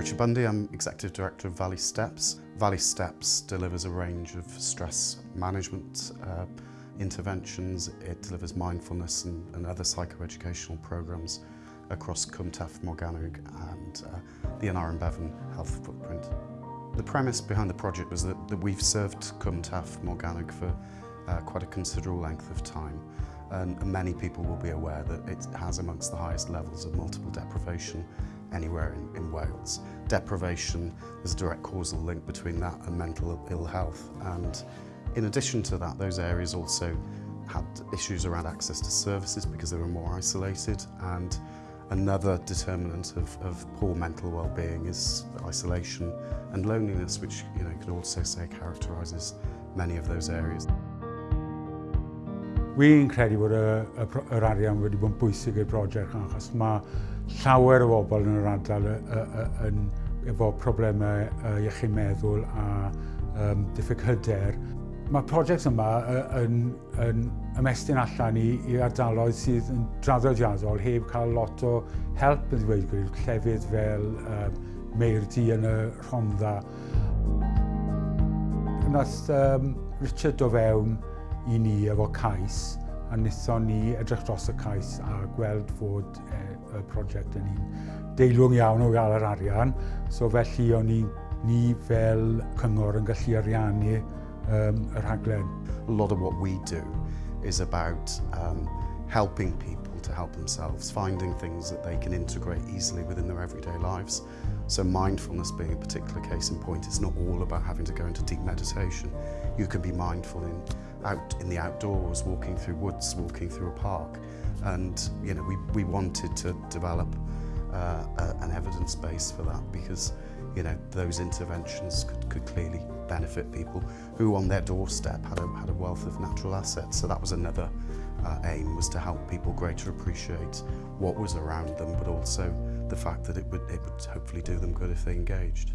Richard Bundy, I'm Executive Director of Valley Steps. Valley Steps delivers a range of stress management uh, interventions. It delivers mindfulness and, and other psychoeducational programs across Cwmtaff, Morgannwg and uh, the Aneurin Bevan health footprint. The premise behind the project was that, that we've served Cwmtaff, Morgannwg for uh, quite a considerable length of time and many people will be aware that it has amongst the highest levels of multiple deprivation anywhere in, in Wales. Deprivation, there's a direct causal link between that and mental ill health. And in addition to that, those areas also had issues around access to services because they were more isolated. And another determinant of, of poor mental well-being is isolation and loneliness, which you know, can also say characterises many of those areas. Wi'n credu bod y, y, yr arian wedi bod yn bwysig i'r brosiect achos mae llawer o bobl yn yr ardal yn efo problemau iechyd meddwl a um, diffyg hyder. Mae prosiect yma yn, yn ymestyn allan i, i ardaloedd sydd yn draddodiadol heb cael lot o help yn ddweud gwir, llefydd fel um, Meirdi yn y Rhondda. Nath um, Richard o fewn i ni efo cais a wnaethon ni edrych dros y cais a gweld fod e, y prosiect yn un deilwng iawn o gael yr arian. So felly o'n ni, ni fel cyngor yn gallu ariannu um, y rhaglen. A lot of what we do is about um, helping people to help themselves, finding things that they can integrate easily within their everyday lives. So mindfulness being a particular case in point, it's not all about having to go into deep meditation. You can be mindful in out in the outdoors, walking through woods, walking through a park. And, you know, we, we wanted to develop uh, a, an evidence base for that because, you know, those interventions could, could clearly benefit people who on their doorstep had a, had a wealth of natural assets. So that was another uh, aim was to help people greater appreciate what was around them, but also the fact that it would, it would hopefully do them good if they engaged.